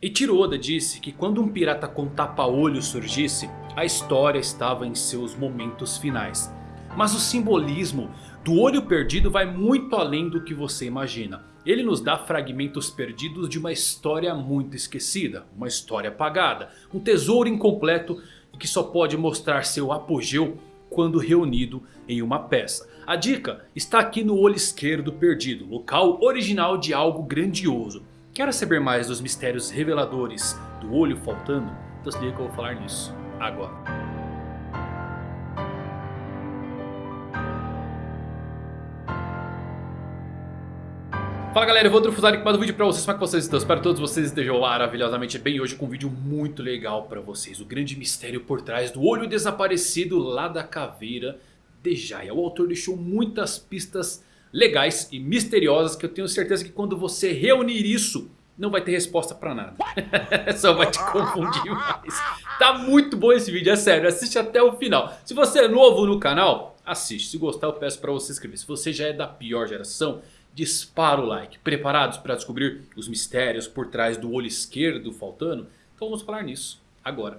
Eiichiro Oda disse que quando um pirata com tapa-olho surgisse, a história estava em seus momentos finais. Mas o simbolismo do olho perdido vai muito além do que você imagina. Ele nos dá fragmentos perdidos de uma história muito esquecida, uma história apagada, um tesouro incompleto que só pode mostrar seu apogeu quando reunido em uma peça. A dica está aqui no olho esquerdo perdido, local original de algo grandioso. Quer saber mais dos mistérios reveladores do olho faltando? Então se liga que eu vou falar nisso agora. Fala galera, eu vou trufuzar aqui mais um vídeo pra vocês, como é que vocês estão? Espero que todos vocês estejam maravilhosamente bem hoje com um vídeo muito legal pra vocês. O grande mistério por trás do olho desaparecido lá da caveira de Jaya. O autor deixou muitas pistas legais e misteriosas que eu tenho certeza que quando você reunir isso não vai ter resposta pra nada. Só vai te confundir mais. Tá muito bom esse vídeo, é sério. Assiste até o final. Se você é novo no canal, assiste. Se gostar eu peço pra você se inscrever. Se você já é da pior geração, dispara o like. Preparados para descobrir os mistérios por trás do olho esquerdo faltando? Então vamos falar nisso agora.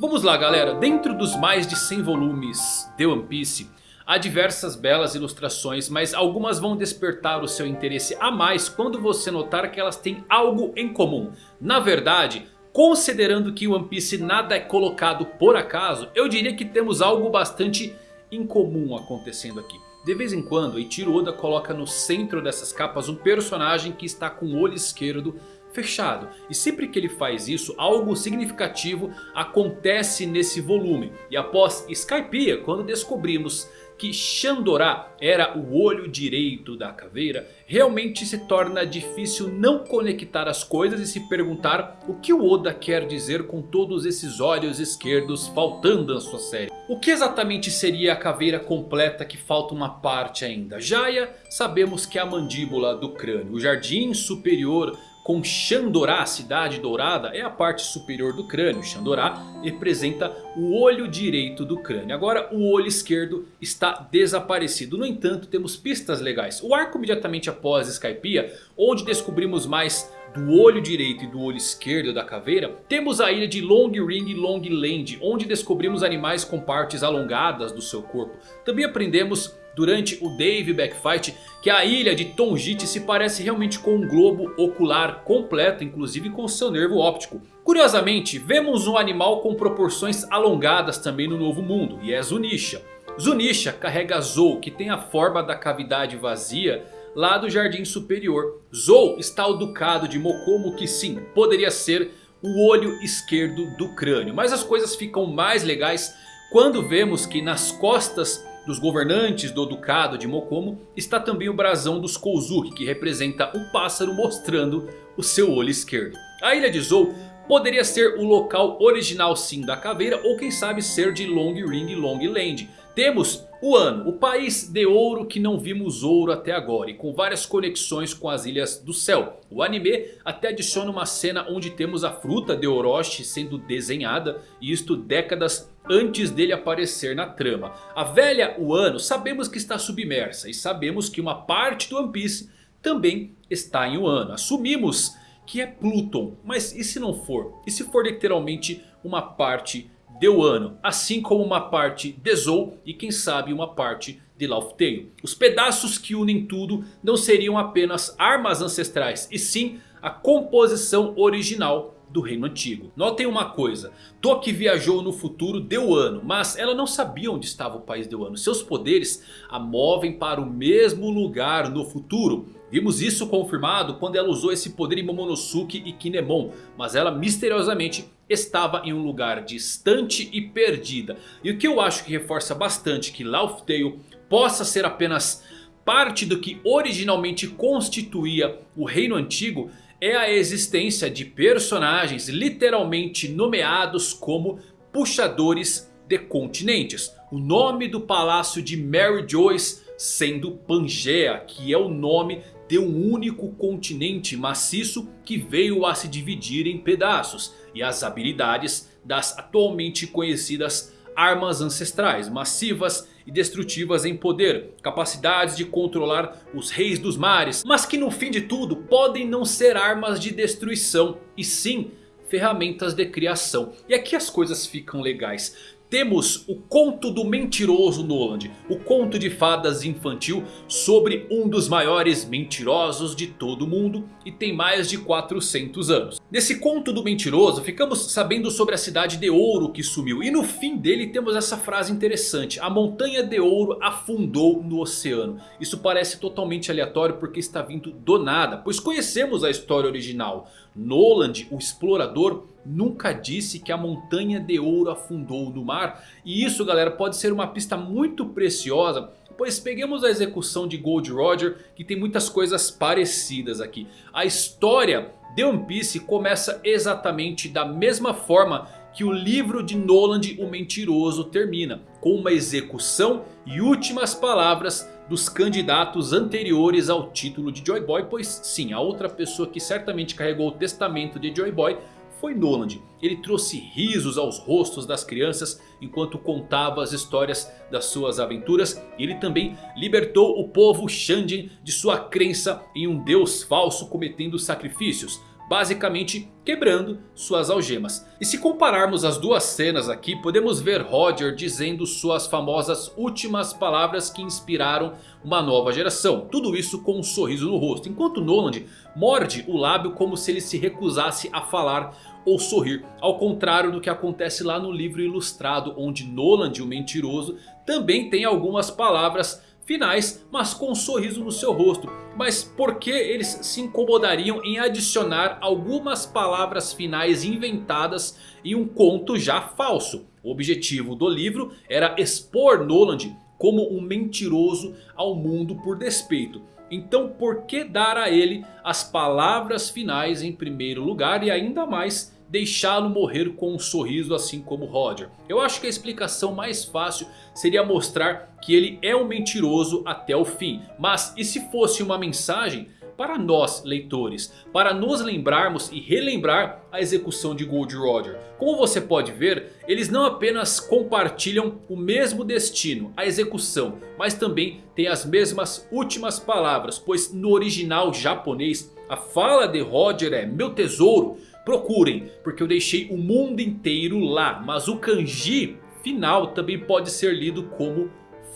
Vamos lá galera, dentro dos mais de 100 volumes de One Piece... Há diversas belas ilustrações, mas algumas vão despertar o seu interesse a mais quando você notar que elas têm algo em comum. Na verdade, considerando que One Piece nada é colocado por acaso, eu diria que temos algo bastante incomum acontecendo aqui. De vez em quando, Eiichiro Oda coloca no centro dessas capas um personagem que está com o olho esquerdo fechado. E sempre que ele faz isso, algo significativo acontece nesse volume. E após Skypiea, quando descobrimos que Shandorá era o olho direito da caveira, realmente se torna difícil não conectar as coisas e se perguntar o que o Oda quer dizer com todos esses olhos esquerdos faltando na sua série. O que exatamente seria a caveira completa que falta uma parte ainda? Jaya sabemos que é a mandíbula do crânio, o jardim superior com Xandorá, a cidade dourada, é a parte superior do crânio. Xandorá representa o olho direito do crânio. Agora o olho esquerdo está desaparecido. No entanto temos pistas legais. O arco imediatamente após Skypiea, onde descobrimos mais do olho direito e do olho esquerdo da caveira, temos a ilha de Long Ring e Long Land, onde descobrimos animais com partes alongadas do seu corpo. Também aprendemos durante o Dave Backfight que a ilha de Tonjit se parece realmente com um globo ocular completo, inclusive com seu nervo óptico. Curiosamente, vemos um animal com proporções alongadas também no Novo Mundo, e é Zunisha. Zunisha carrega Zou, que tem a forma da cavidade vazia lá do Jardim Superior. Zou está ao ducado de Mokomo, que sim, poderia ser o olho esquerdo do crânio. Mas as coisas ficam mais legais quando vemos que nas costas dos governantes do ducado de Mokomo está também o brasão dos Kozuki que representa um pássaro mostrando o seu olho esquerdo. A ilha de Zou poderia ser o local original sim da caveira ou quem sabe ser de Long Ring Long Land. Temos o ano, o país de ouro que não vimos ouro até agora e com várias conexões com as ilhas do céu. O anime até adiciona uma cena onde temos a fruta de Orochi sendo desenhada e isto décadas antes dele aparecer na trama. A velha Wano sabemos que está submersa e sabemos que uma parte do One Piece também está em Wano. Assumimos que é Pluton, mas e se não for? E se for literalmente uma parte de Wano, assim como uma parte de Zou e quem sabe uma parte de Tale. Os pedaços que unem tudo não seriam apenas armas ancestrais, e sim a composição original do reino antigo. Notem uma coisa, Toki viajou no futuro de Wano, mas ela não sabia onde estava o país de Wano. Seus poderes a movem para o mesmo lugar no futuro. Vimos isso confirmado quando ela usou esse poder em Momonosuke e Kinemon. Mas ela misteriosamente estava em um lugar distante e perdida. E o que eu acho que reforça bastante que Laugh Tale possa ser apenas parte do que originalmente constituía o reino antigo é a existência de personagens literalmente nomeados como puxadores de continentes. O nome do palácio de Mary Joyce sendo Pangea, que é o nome de um único continente maciço que veio a se dividir em pedaços. E as habilidades das atualmente conhecidas armas ancestrais massivas e destrutivas em poder. Capacidades de controlar os reis dos mares. Mas que no fim de tudo podem não ser armas de destruição. E sim ferramentas de criação. E aqui as coisas ficam legais. Temos o conto do mentiroso Noland, o conto de fadas infantil sobre um dos maiores mentirosos de todo mundo e tem mais de 400 anos. Nesse conto do mentiroso ficamos sabendo sobre a cidade de ouro que sumiu e no fim dele temos essa frase interessante. A montanha de ouro afundou no oceano. Isso parece totalmente aleatório porque está vindo do nada, pois conhecemos a história original. Noland, o explorador, nunca disse que a montanha de ouro afundou no mar. E isso galera pode ser uma pista muito preciosa. Pois peguemos a execução de Gold Roger que tem muitas coisas parecidas aqui. A história de One Piece começa exatamente da mesma forma que o livro de Noland o Mentiroso termina. Com uma execução e últimas palavras dos candidatos anteriores ao título de Joy Boy. Pois sim, a outra pessoa que certamente carregou o testamento de Joy Boy foi Noland. Ele trouxe risos aos rostos das crianças enquanto contava as histórias das suas aventuras. E ele também libertou o povo Shanjin de sua crença em um deus falso cometendo sacrifícios basicamente quebrando suas algemas. E se compararmos as duas cenas aqui, podemos ver Roger dizendo suas famosas últimas palavras que inspiraram uma nova geração. Tudo isso com um sorriso no rosto, enquanto Noland morde o lábio como se ele se recusasse a falar ou sorrir. Ao contrário do que acontece lá no livro ilustrado, onde Noland, o mentiroso, também tem algumas palavras finais, mas com um sorriso no seu rosto. Mas por que eles se incomodariam em adicionar algumas palavras finais inventadas em um conto já falso? O objetivo do livro era expor Noland como um mentiroso ao mundo por despeito. Então por que dar a ele as palavras finais em primeiro lugar e ainda mais deixá-lo morrer com um sorriso assim como Roger. Eu acho que a explicação mais fácil seria mostrar que ele é um mentiroso até o fim. Mas e se fosse uma mensagem para nós leitores, para nos lembrarmos e relembrar a execução de Gold Roger. Como você pode ver, eles não apenas compartilham o mesmo destino, a execução, mas também têm as mesmas últimas palavras, pois no original japonês a fala de Roger é meu tesouro, Procurem, porque eu deixei o mundo inteiro lá. Mas o kanji final também pode ser lido como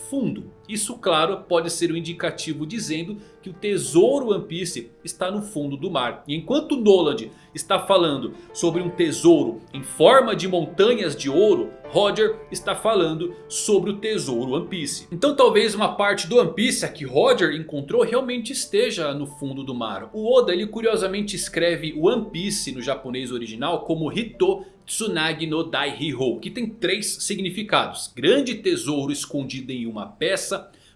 fundo. Isso claro pode ser um indicativo dizendo que o tesouro One Piece está no fundo do mar. E enquanto Noland está falando sobre um tesouro em forma de montanhas de ouro. Roger está falando sobre o tesouro One Piece. Então talvez uma parte do One Piece a que Roger encontrou realmente esteja no fundo do mar. O Oda ele curiosamente escreve One Piece no japonês original como Hito Tsunagi no Daihiro, que tem três significados. Grande tesouro escondido em uma peça,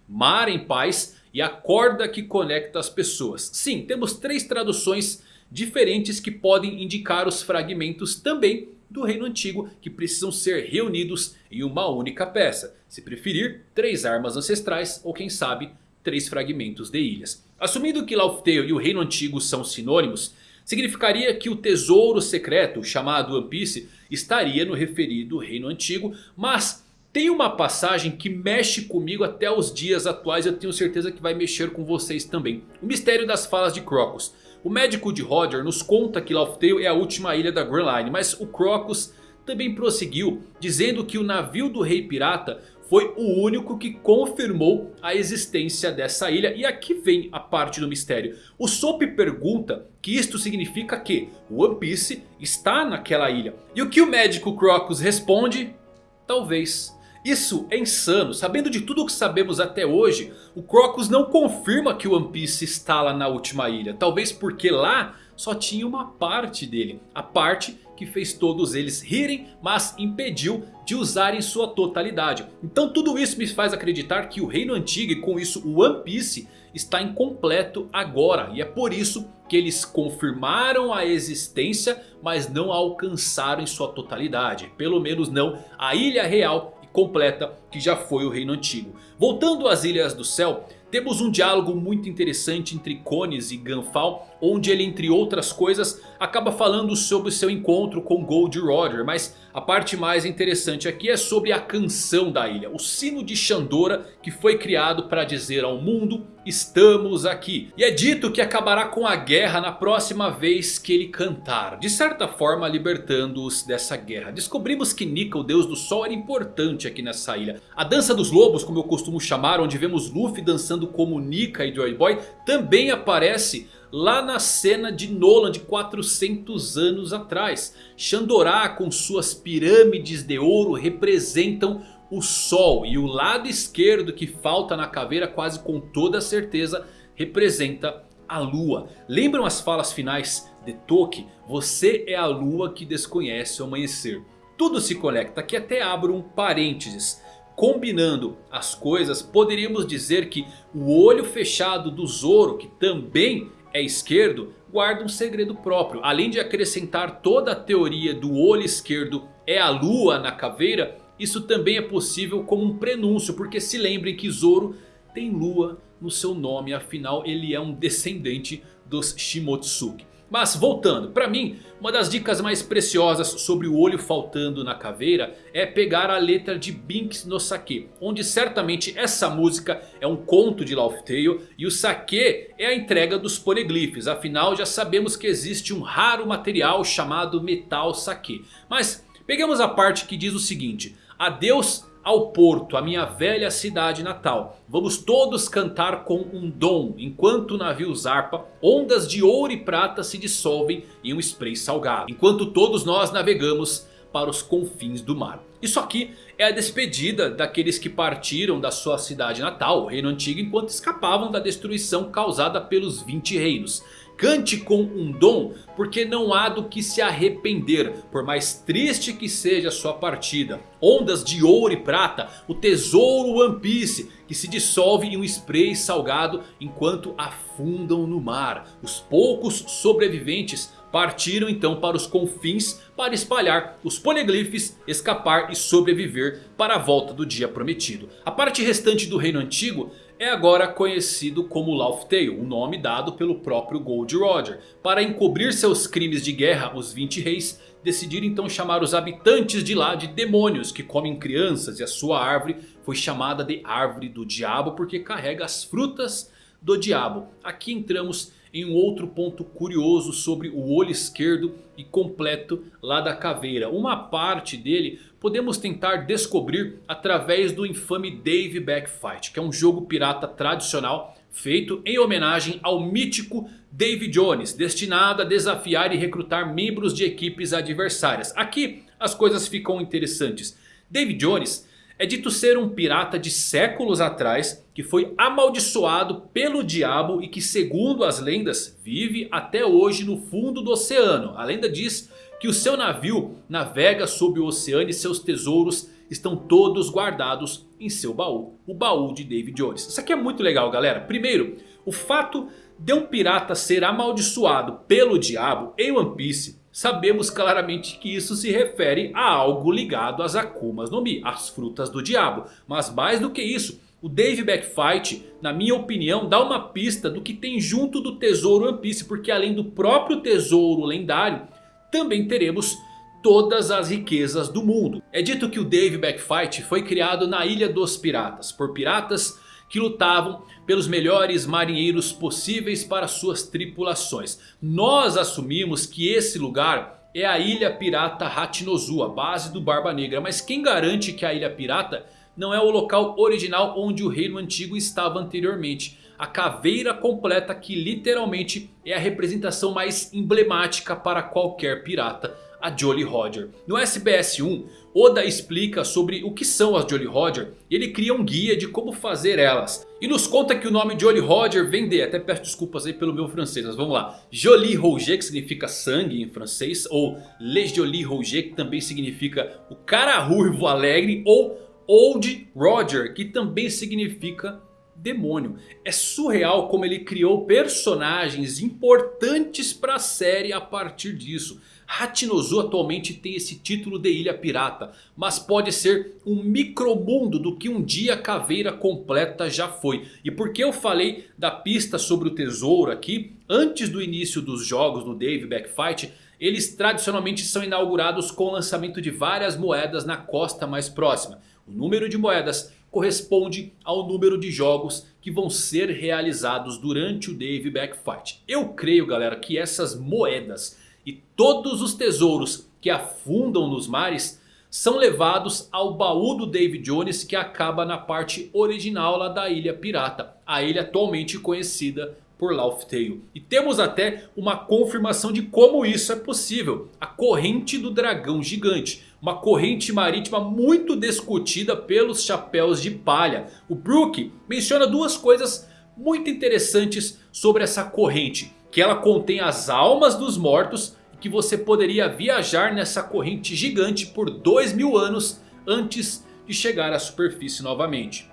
mar em paz e a corda que conecta as pessoas. Sim, temos três traduções diferentes que podem indicar os fragmentos também do reino antigo que precisam ser reunidos em uma única peça. Se preferir, três armas ancestrais ou quem sabe, três fragmentos de ilhas. Assumindo que Tale e o reino antigo são sinônimos, significaria que o tesouro secreto chamado One Piece estaria no referido reino antigo. Mas tem uma passagem que mexe comigo até os dias atuais. Eu tenho certeza que vai mexer com vocês também. O mistério das falas de Crocus. O médico de Roger nos conta que Laugh Tale é a última ilha da Grand Line. Mas o Crocus também prosseguiu dizendo que o navio do rei pirata foi o único que confirmou a existência dessa ilha. E aqui vem a parte do mistério. O Soap pergunta que isto significa que One Piece está naquela ilha. E o que o médico Crocus responde? Talvez. Isso é insano, sabendo de tudo o que sabemos até hoje, o Crocus não confirma que o One Piece está lá na última ilha. Talvez porque lá só tinha uma parte dele, a parte que fez todos eles rirem, mas impediu de usarem sua totalidade. Então tudo isso me faz acreditar que o Reino Antigo e com isso o One Piece está incompleto agora. E é por isso que eles confirmaram a existência, mas não alcançaram em sua totalidade. Pelo menos não a Ilha Real completa que já foi o Reino Antigo. Voltando às Ilhas do Céu, temos um diálogo muito interessante entre Cones e Gunfall. Onde ele, entre outras coisas, acaba falando sobre seu encontro com Gold Roger. Mas a parte mais interessante aqui é sobre a canção da ilha. O sino de Shandora que foi criado para dizer ao mundo estamos aqui. E é dito que acabará com a guerra na próxima vez que ele cantar. De certa forma libertando-os dessa guerra. Descobrimos que Nika, o deus do sol, era importante aqui nessa ilha. A dança dos lobos, como eu costumo chamar, onde vemos Luffy dançando como Nika e Joy Boy, também aparece lá na cena de Nolan de 400 anos atrás. Shandorá com suas pirâmides de ouro representam o sol. E o lado esquerdo que falta na caveira quase com toda certeza representa a lua. Lembram as falas finais de Toki? Você é a lua que desconhece o amanhecer. Tudo se conecta, aqui até abro um parênteses. Combinando as coisas, poderíamos dizer que o olho fechado do Zoro, que também é esquerdo, guarda um segredo próprio. Além de acrescentar toda a teoria do olho esquerdo é a lua na caveira, isso também é possível como um prenúncio. Porque se lembrem que Zoro tem lua no seu nome, afinal ele é um descendente dos Shimotsuki. Mas voltando, para mim, uma das dicas mais preciosas sobre o olho faltando na caveira é pegar a letra de Binks no Sake. Onde certamente essa música é um conto de Laugh Tale e o Sake é a entrega dos poliglifes. Afinal já sabemos que existe um raro material chamado Metal Sake. Mas pegamos a parte que diz o seguinte. Adeus ao porto, a minha velha cidade natal. Vamos todos cantar com um dom, enquanto o navio zarpa, ondas de ouro e prata se dissolvem em um spray salgado. Enquanto todos nós navegamos para os confins do mar. Isso aqui é a despedida daqueles que partiram da sua cidade natal, o reino antigo, enquanto escapavam da destruição causada pelos 20 reinos. Cante com um dom, porque não há do que se arrepender, por mais triste que seja sua partida. Ondas de ouro e prata, o tesouro One Piece, que se dissolve em um spray salgado enquanto afundam no mar. Os poucos sobreviventes partiram então para os confins para espalhar os poliglifes, escapar e sobreviver para a volta do dia prometido. A parte restante do reino antigo é agora conhecido como Laugh Tale, o um nome dado pelo próprio Gold Roger. Para encobrir seus crimes de guerra, os 20 reis decidiram então chamar os habitantes de lá de demônios que comem crianças. E a sua árvore foi chamada de Árvore do Diabo porque carrega as frutas do diabo. Aqui entramos em um outro ponto curioso sobre o olho esquerdo e completo lá da caveira. Uma parte dele podemos tentar descobrir através do infame Dave Backfight. Que é um jogo pirata tradicional feito em homenagem ao mítico Dave Jones. Destinado a desafiar e recrutar membros de equipes adversárias. Aqui as coisas ficam interessantes. Dave Jones é dito ser um pirata de séculos atrás que foi amaldiçoado pelo diabo e que segundo as lendas vive até hoje no fundo do oceano. A lenda diz que o seu navio navega sob o oceano e seus tesouros estão todos guardados em seu baú. O baú de David Jones. Isso aqui é muito legal galera. Primeiro, o fato de um pirata ser amaldiçoado pelo diabo em One Piece sabemos claramente que isso se refere a algo ligado às Akumas no Mi, as frutas do diabo. Mas mais do que isso, o Dave Backfight, na minha opinião, dá uma pista do que tem junto do tesouro One Piece. Porque além do próprio tesouro lendário, também teremos todas as riquezas do mundo. É dito que o Dave Backfight foi criado na Ilha dos Piratas, por piratas que lutavam pelos melhores marinheiros possíveis para suas tripulações. Nós assumimos que esse lugar é a Ilha Pirata Hachinozu, a base do Barba Negra. Mas quem garante que a Ilha Pirata não é o local original onde o reino antigo estava anteriormente? A caveira completa que literalmente é a representação mais emblemática para qualquer pirata a Jolly Roger. No SBS 1, Oda explica sobre o que são as Jolly Roger e ele cria um guia de como fazer elas. E nos conta que o nome Jolly Roger vem de, até peço desculpas aí pelo meu francês, mas vamos lá. Jolie Roger que significa sangue em francês, ou Le Jolie Roger que também significa o cara ruivo alegre, ou Old Roger que também significa demônio. É surreal como ele criou personagens importantes para a série a partir disso. Hachinozu atualmente tem esse título de Ilha Pirata. Mas pode ser um micromundo do que um dia a Caveira Completa já foi. E por que eu falei da pista sobre o tesouro aqui? Antes do início dos jogos no Dave Backfight... Eles tradicionalmente são inaugurados com o lançamento de várias moedas na costa mais próxima. O número de moedas corresponde ao número de jogos que vão ser realizados durante o Dave Backfight. Eu creio galera que essas moedas e todos os tesouros que afundam nos mares são levados ao baú do David Jones que acaba na parte original lá da Ilha Pirata. A ilha atualmente conhecida por Laugh Tale. E temos até uma confirmação de como isso é possível. A corrente do dragão gigante. Uma corrente marítima muito discutida pelos chapéus de palha. O Brook menciona duas coisas muito interessantes sobre essa corrente. Que ela contém as almas dos mortos. E que você poderia viajar nessa corrente gigante por dois mil anos antes de chegar à superfície novamente.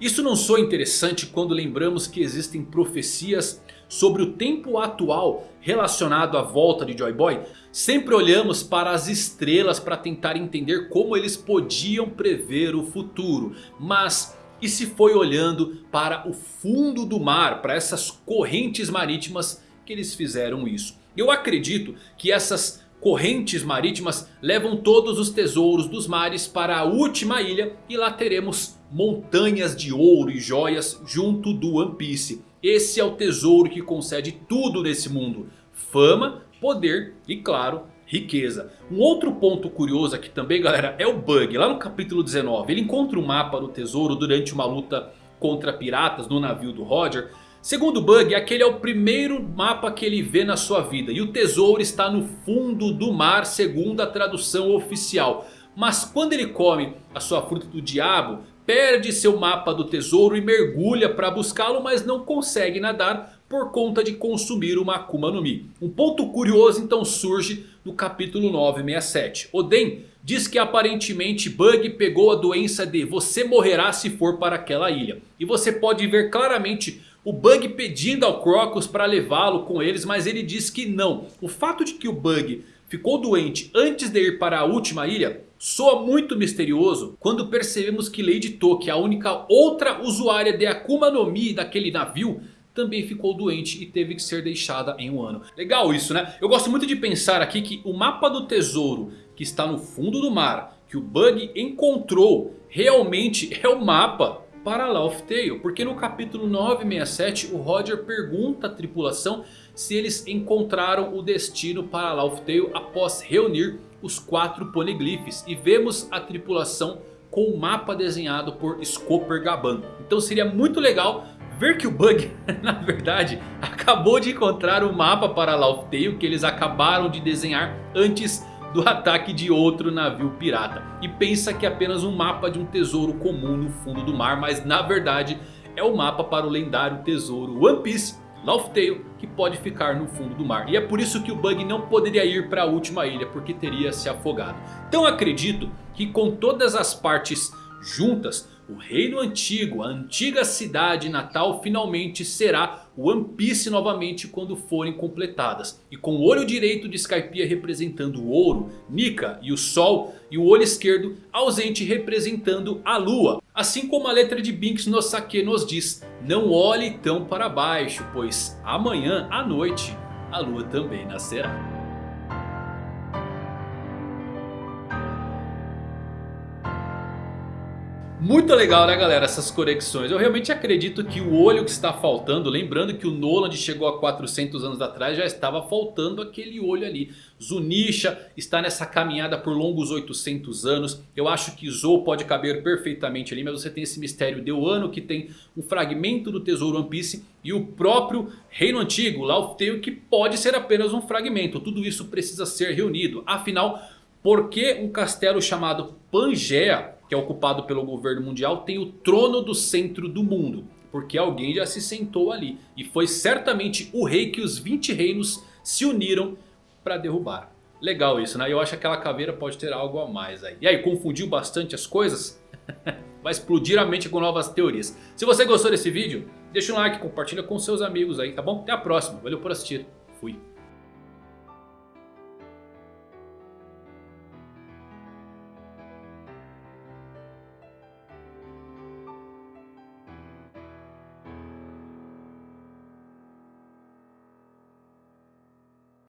Isso não soa interessante quando lembramos que existem profecias sobre o tempo atual relacionado à volta de Joy Boy? Sempre olhamos para as estrelas para tentar entender como eles podiam prever o futuro. Mas e se foi olhando para o fundo do mar, para essas correntes marítimas que eles fizeram isso? Eu acredito que essas correntes marítimas levam todos os tesouros dos mares para a última ilha e lá teremos montanhas de ouro e joias junto do One Piece. Esse é o tesouro que concede tudo nesse mundo. Fama, poder e claro, riqueza. Um outro ponto curioso aqui também galera é o Bug. Lá no capítulo 19 ele encontra o um mapa do tesouro durante uma luta contra piratas no navio do Roger. Segundo o Bug, aquele é o primeiro mapa que ele vê na sua vida. E o tesouro está no fundo do mar segundo a tradução oficial. Mas quando ele come a sua fruta do diabo, perde seu mapa do tesouro e mergulha para buscá-lo, mas não consegue nadar por conta de consumir uma Akuma no Mi. Um ponto curioso então surge no capítulo 967. Oden diz que aparentemente Bug pegou a doença de você morrerá se for para aquela ilha. E você pode ver claramente o Bug pedindo ao Crocus para levá-lo com eles, mas ele diz que não. O fato de que o Bug ficou doente antes de ir para a última ilha Soa muito misterioso quando percebemos que Lady Toki, a única outra usuária de Akuma no Mi daquele navio, também ficou doente e teve que ser deixada em um ano. Legal isso né? Eu gosto muito de pensar aqui que o mapa do tesouro que está no fundo do mar, que o Bug encontrou, realmente é o mapa para Laugh Tale. Porque no capítulo 967 o Roger pergunta à tripulação se eles encontraram o destino para Laugh Tale após reunir os quatro poneglyphs. E vemos a tripulação com o mapa desenhado por Scooper Gaban. Então seria muito legal ver que o Bug, na verdade, acabou de encontrar o mapa para Laugh Tale que eles acabaram de desenhar antes do ataque de outro navio pirata. E pensa que é apenas um mapa de um tesouro comum no fundo do mar, mas na verdade é o mapa para o lendário tesouro One Piece Laugh Tale que pode ficar no fundo do mar. E é por isso que o Bug não poderia ir para a última ilha porque teria se afogado. Então acredito que com todas as partes juntas o reino antigo, a antiga cidade natal finalmente será One Piece novamente quando forem completadas. E com o olho direito de Skypiea representando o ouro, Nika e o sol. E o olho esquerdo ausente representando a lua. Assim como a letra de Binks no Sake nos diz. Não olhe tão para baixo, pois amanhã à noite a lua também nascerá. Muito legal né galera essas conexões. Eu realmente acredito que o olho que está faltando. Lembrando que o Noland chegou a 400 anos atrás. Já estava faltando aquele olho ali. Zunisha está nessa caminhada por longos 800 anos. Eu acho que Zou pode caber perfeitamente ali. Mas você tem esse mistério de Wano que tem um fragmento do tesouro One Piece. E o próprio Reino Antigo, Laugh que pode ser apenas um fragmento. Tudo isso precisa ser reunido. Afinal, por que um castelo chamado Pangea que é ocupado pelo governo mundial, tem o trono do centro do mundo. Porque alguém já se sentou ali. E foi certamente o rei que os 20 reinos se uniram para derrubar. Legal isso, né? Eu acho que aquela caveira pode ter algo a mais aí. E aí, confundiu bastante as coisas? Vai explodir a mente com novas teorias. Se você gostou desse vídeo, deixa um like, compartilha com seus amigos aí, tá bom? Até a próxima. Valeu por assistir. Fui.